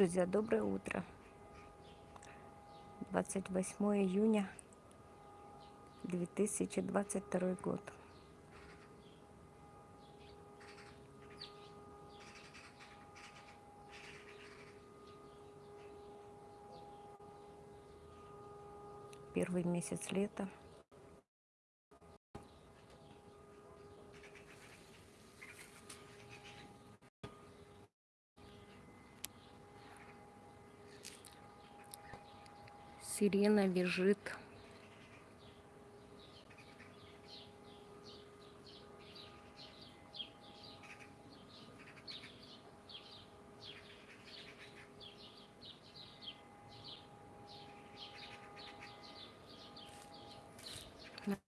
Друзья, доброе утро. 28 июня 2022 год. Первый месяц лета. Сирена бежит.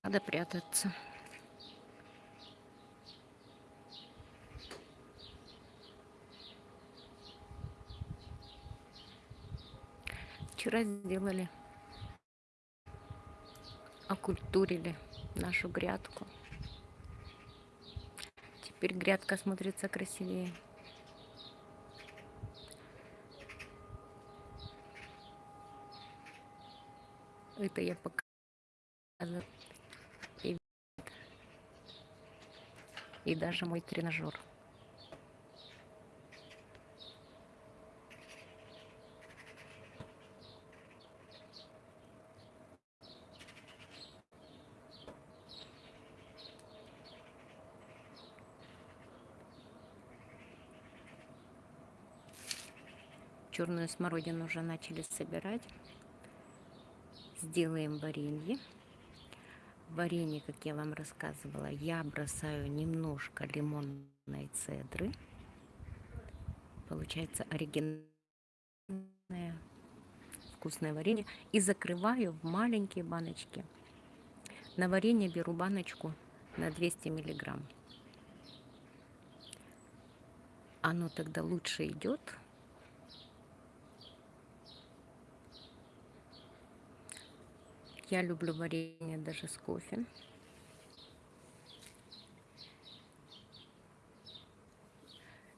Надо прятаться. Вчера сделали, окультурили нашу грядку. Теперь грядка смотрится красивее. Это я показываю и даже мой тренажер. Черную смородину уже начали собирать. Сделаем варенье варенье, как я вам рассказывала, я бросаю немножко лимонной цедры. Получается оригинальное вкусное варенье. И закрываю в маленькие баночки. На варенье беру баночку на 200 миллиграмм. Оно тогда лучше идет Я люблю варенье даже с кофе.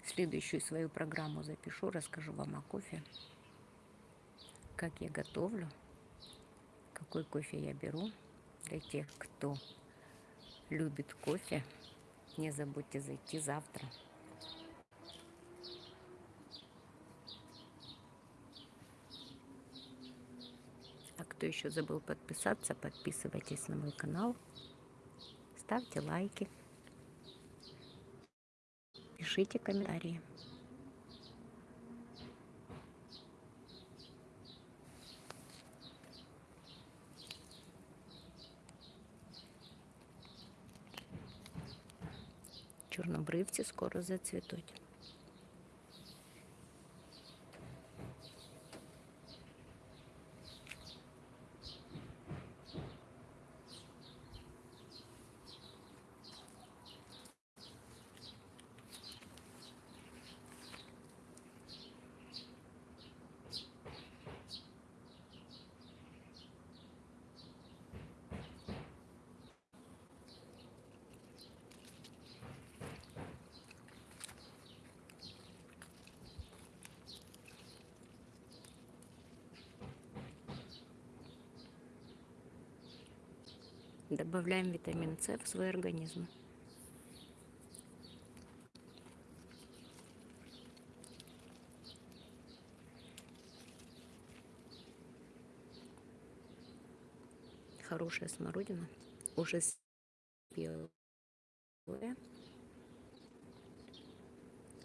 Следующую свою программу запишу, расскажу вам о кофе, как я готовлю, какой кофе я беру. Для тех, кто любит кофе, не забудьте зайти завтра кто еще забыл подписаться, подписывайтесь на мой канал, ставьте лайки, пишите комментарии. Чорнобривці скоро зацвітуть. Добавляем витамин С в свой организм. Хорошая смородина, уже спелая.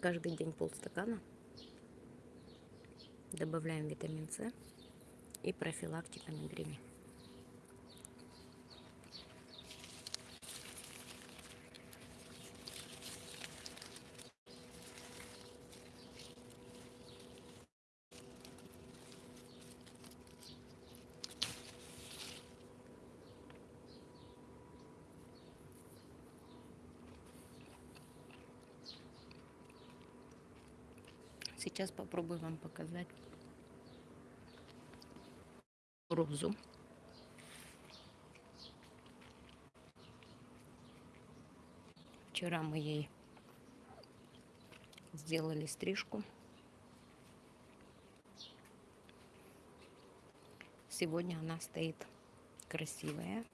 Каждый день полстакана. Добавляем витамин С и профилактика мигрени. Сейчас попробую вам показать розу. Вчера мы ей сделали стрижку. Сегодня она стоит красивая.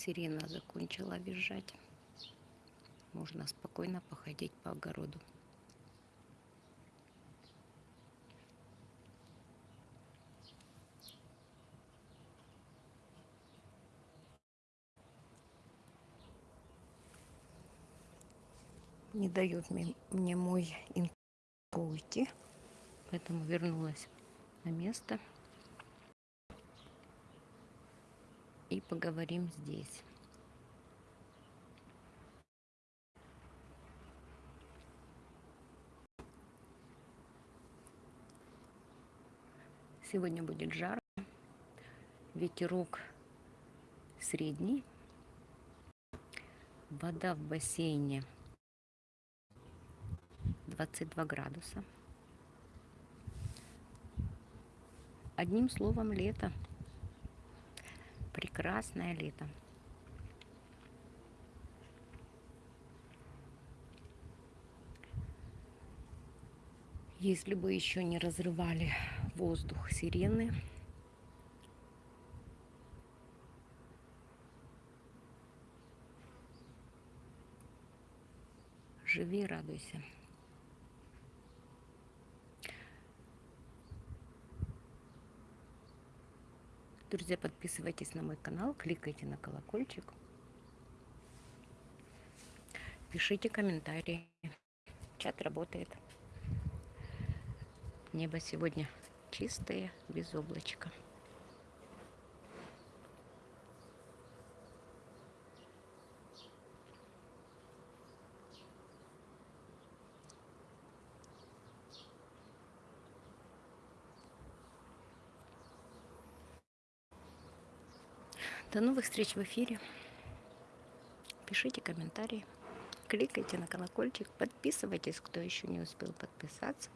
Сирена закончила визжать. Можно спокойно походить по огороду. не дает мне мой уйти. Поэтому вернулась на место. И поговорим здесь. Сегодня будет жарко. Ветерок средний. Вода в бассейне 22 градуса. Одним словом, лето. Прекрасное лето. Если бы еще не разрывали воздух сирены, живи радуйся. Друзья, подписывайтесь на мой канал, кликайте на колокольчик. Пишите комментарии. Чат работает. Небо сегодня чистое, без облачка. До новых встреч в эфире. Пишите комментарии, кликайте на колокольчик, подписывайтесь, кто еще не успел подписаться.